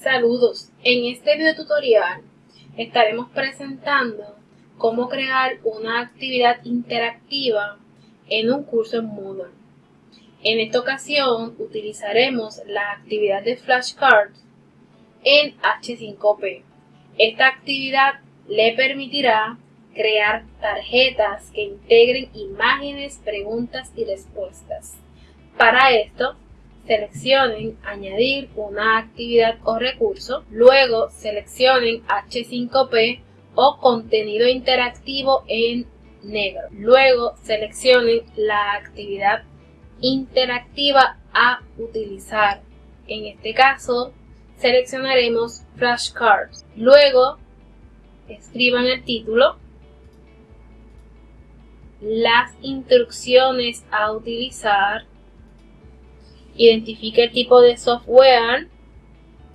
Saludos, en este video tutorial estaremos presentando cómo crear una actividad interactiva en un curso en Moodle. En esta ocasión utilizaremos la actividad de flashcards en H5P. Esta actividad le permitirá crear tarjetas que integren imágenes, preguntas y respuestas. Para esto, seleccionen Añadir una actividad o recurso, luego seleccionen H5P o Contenido interactivo en negro. Luego seleccionen la actividad interactiva a utilizar. En este caso, seleccionaremos flashcards. Luego, escriban el título, las instrucciones a utilizar, identifique el tipo de software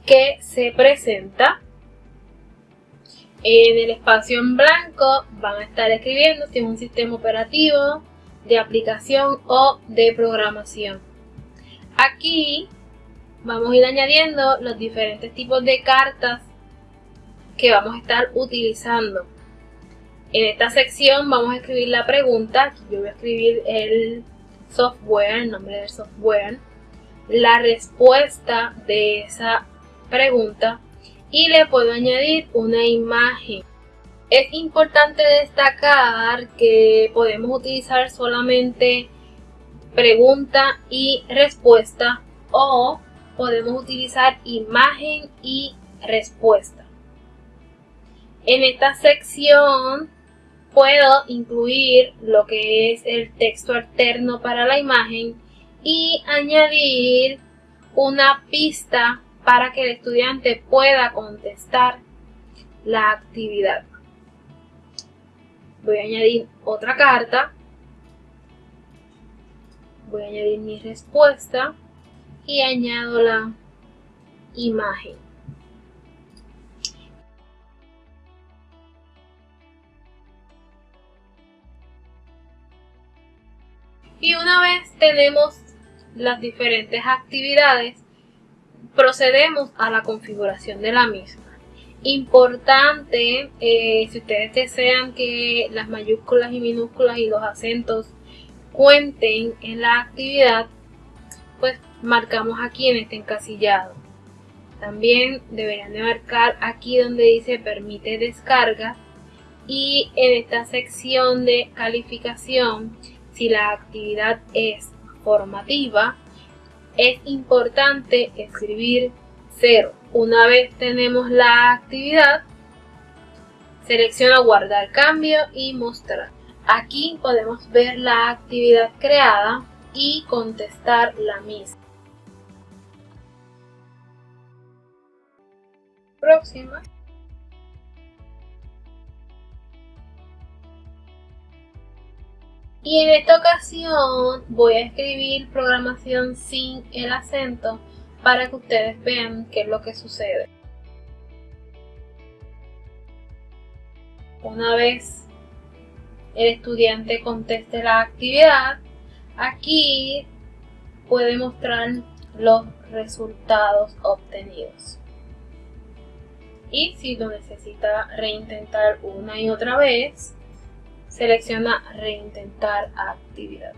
que se presenta. En el espacio en blanco van a estar escribiendo si es un sistema operativo, de aplicación o de programación. Aquí vamos a ir añadiendo los diferentes tipos de cartas que vamos a estar utilizando. En esta sección vamos a escribir la pregunta, yo voy a escribir el software, el nombre del software, la respuesta de esa pregunta y le puedo añadir una imagen. Es importante destacar que podemos utilizar solamente pregunta y respuesta o podemos utilizar imagen y respuesta. En esta sección puedo incluir lo que es el texto alterno para la imagen y añadir una pista para que el estudiante pueda contestar la actividad. Voy a añadir otra carta. Voy a añadir mi respuesta y añado la imagen. Y una vez tenemos las diferentes actividades, procedemos a la configuración de la misma. Importante, eh, si ustedes desean que las mayúsculas y minúsculas y los acentos cuenten en la actividad, pues marcamos aquí en este encasillado. También deberían de marcar aquí donde dice permite descarga y en esta sección de calificación, si la actividad es es importante escribir 0. Una vez tenemos la actividad, selecciona guardar cambio y mostrar. Aquí podemos ver la actividad creada y contestar la misma. Próxima. Y en esta ocasión voy a escribir programación sin el acento para que ustedes vean qué es lo que sucede. Una vez el estudiante conteste la actividad, aquí puede mostrar los resultados obtenidos. Y si lo necesita reintentar una y otra vez, selecciona reintentar actividad.